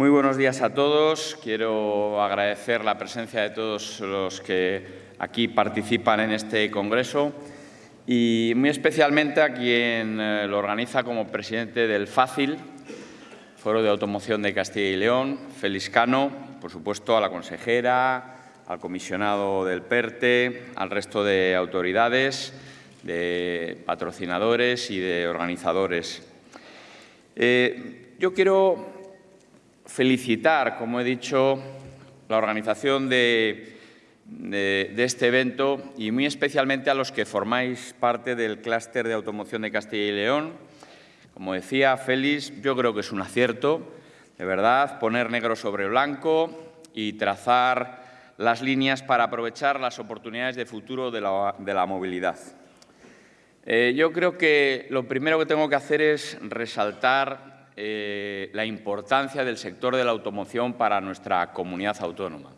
Muy buenos días a todos. Quiero agradecer la presencia de todos los que aquí participan en este congreso y muy especialmente a quien eh, lo organiza como presidente del FACIL, Foro de Automoción de Castilla y León, Félix Cano, por supuesto a la consejera, al comisionado del PERTE, al resto de autoridades, de patrocinadores y de organizadores. Eh, yo quiero felicitar, como he dicho, la organización de, este evento y muy especialmente a los que formáis parte del clúster de automoción de Castilla y León. Como decía Félix, yo creo que es un acierto, de verdad, poner negro sobre blanco y trazar las líneas para aprovechar las oportunidades de futuro de la, movilidad. Eh, yo creo que lo primero que tengo que hacer es resaltar eh, la importancia del sector de la automoción para nuestra comunidad autónoma.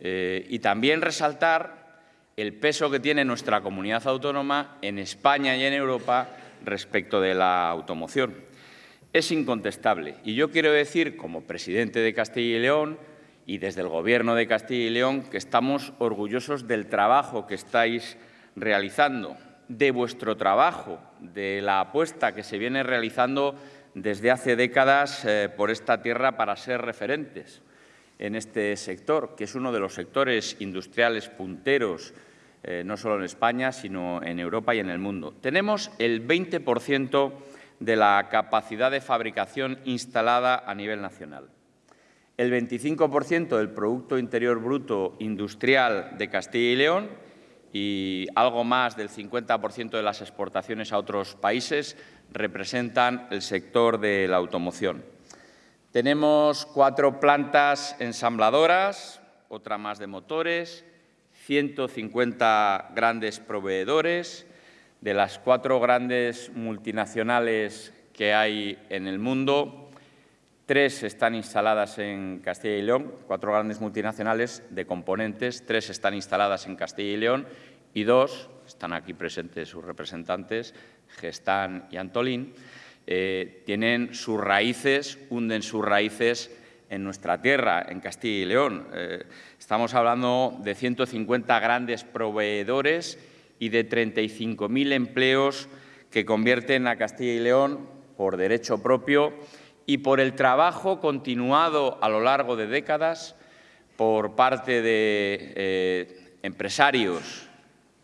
Eh, y también resaltar el peso que tiene nuestra comunidad autónoma en España y en Europa respecto de la automoción. Es incontestable. Y yo quiero decir, como presidente de Castilla y León y desde el Gobierno de Castilla y León, que estamos orgullosos del trabajo que estáis realizando, de vuestro trabajo, de la apuesta que se viene realizando desde hace décadas eh, por esta tierra para ser referentes en este sector, que es uno de los sectores industriales punteros, eh, no solo en España, sino en Europa y en el mundo. Tenemos el 20% de la capacidad de fabricación instalada a nivel nacional. El 25% del Producto Interior Bruto Industrial de Castilla y León y algo más del 50% de las exportaciones a otros países representan el sector de la automoción. Tenemos cuatro plantas ensambladoras, otra más de motores, 150 grandes proveedores, de las cuatro grandes multinacionales que hay en el mundo, tres están instaladas en Castilla y León, cuatro grandes multinacionales de componentes, tres están instaladas en Castilla y León y dos, están aquí presentes sus representantes, Gestán y Antolín, eh, tienen sus raíces, hunden sus raíces en nuestra tierra, en Castilla y León. Eh, estamos hablando de 150 grandes proveedores y de 35.000 empleos que convierten a Castilla y León por derecho propio y por el trabajo continuado a lo largo de décadas por parte de eh, empresarios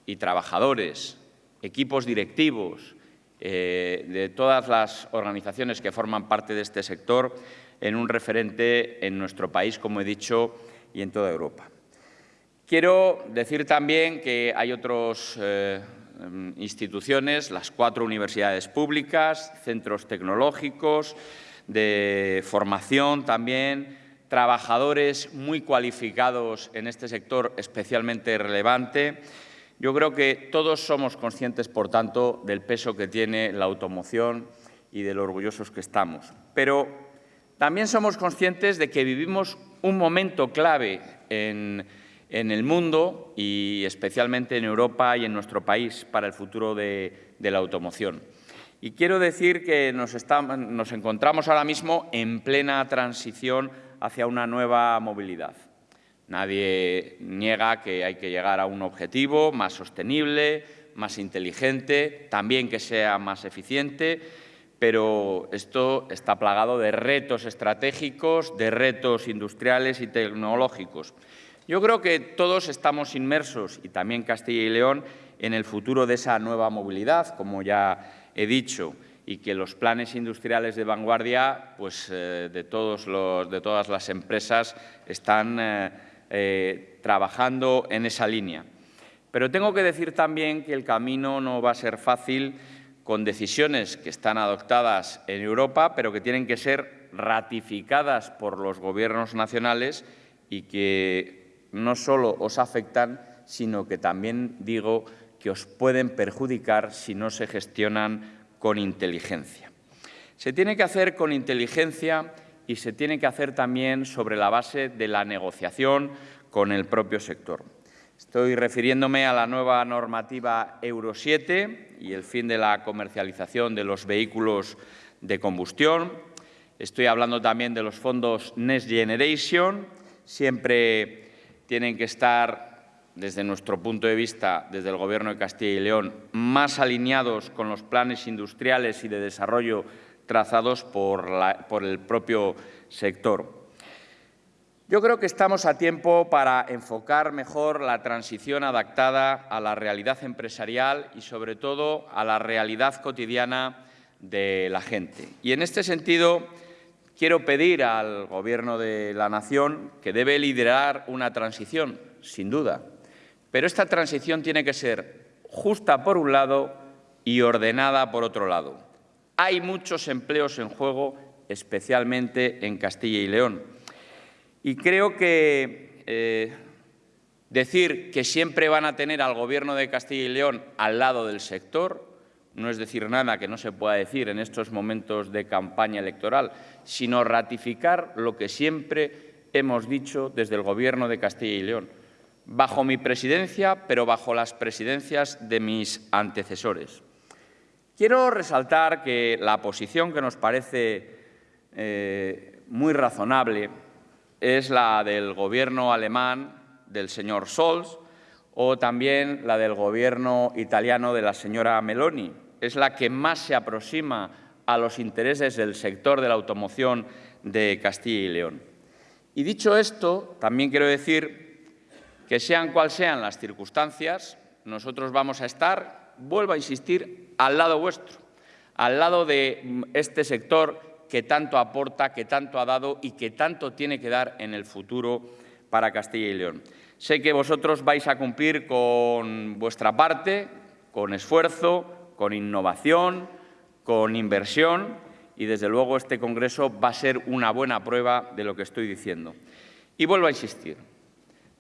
y trabajadores, equipos directivos, eh, de todas las organizaciones que forman parte de este sector en un referente en nuestro país, como he dicho, y en toda Europa. Quiero decir también que hay otras eh, instituciones, las cuatro universidades públicas, centros tecnológicos, de formación también, trabajadores muy cualificados en este sector especialmente relevante, yo creo que todos somos conscientes, por tanto, del peso que tiene la automoción y de lo orgullosos que estamos. Pero también somos conscientes de que vivimos un momento clave en, el mundo y especialmente en Europa y en nuestro país para el futuro de, la automoción. Y quiero decir que nos, nos encontramos ahora mismo en plena transición hacia una nueva movilidad. Nadie niega que hay que llegar a un objetivo más sostenible, más inteligente, también que sea más eficiente, pero esto está plagado de retos estratégicos, de retos industriales y tecnológicos. Yo creo que todos estamos inmersos, y también Castilla y León, en el futuro de esa nueva movilidad, como ya he dicho, y que los planes industriales de vanguardia pues, eh, de, todos los, de todas las empresas están eh, eh, trabajando en esa línea. Pero tengo que decir también que el camino no va a ser fácil con decisiones que están adoptadas en Europa, pero que tienen que ser ratificadas por los gobiernos nacionales y que no solo os afectan, sino que también digo que os pueden perjudicar si no se gestionan con inteligencia. Se tiene que hacer con inteligencia y se tiene que hacer también sobre la base de la negociación con el propio sector. Estoy refiriéndome a la nueva normativa Euro 7 y el fin de la comercialización de los vehículos de combustión Estoy hablando también de los fondos Next Generation. Siempre tienen que estar, desde nuestro punto de vista, desde el Gobierno de Castilla y León, más alineados con los planes industriales y de desarrollo trazados por, el propio sector. Yo creo que estamos a tiempo para enfocar mejor la transición adaptada a la realidad empresarial y, sobre todo, a la realidad cotidiana de la gente. Y, en este sentido, quiero pedir al Gobierno de la Nación que debe liderar una transición, sin duda, pero esta transición tiene que ser justa por un lado y ordenada por otro lado. Hay muchos empleos en juego, especialmente en Castilla y León y creo que eh, decir que siempre van a tener al Gobierno de Castilla y León al lado del sector no es decir nada que no se pueda decir en estos momentos de campaña electoral, sino ratificar lo que siempre hemos dicho desde el Gobierno de Castilla y León, bajo mi presidencia, pero bajo las presidencias de mis antecesores. Quiero resaltar que la posición que nos parece eh, muy razonable es la del gobierno alemán del señor Scholz o también la del gobierno italiano de la señora Meloni. Es la que más se aproxima a los intereses del sector de la automoción de Castilla y León. Y dicho esto, también quiero decir que sean cuales sean las circunstancias, nosotros vamos a estar, vuelvo a insistir, al lado vuestro, al lado de este sector que tanto aporta, que tanto ha dado y que tanto tiene que dar en el futuro para Castilla y León. Sé que vosotros vais a cumplir con vuestra parte, con esfuerzo, con innovación, con inversión y, desde luego, este Congreso va a ser una buena prueba de lo que estoy diciendo. Y vuelvo a insistir,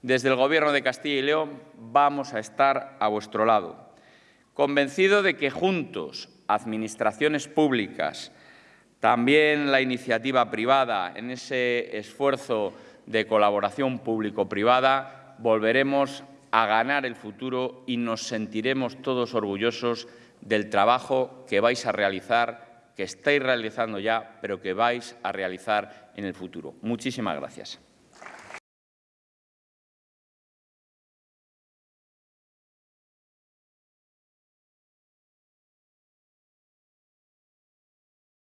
desde el Gobierno de Castilla y León vamos a estar a vuestro lado, convencido de que juntos, administraciones públicas, también la iniciativa privada, en ese esfuerzo de colaboración público-privada, volveremos a ganar el futuro y nos sentiremos todos orgullosos del trabajo que vais a realizar, que estáis realizando ya, pero que vais a realizar en el futuro. Muchísimas gracias.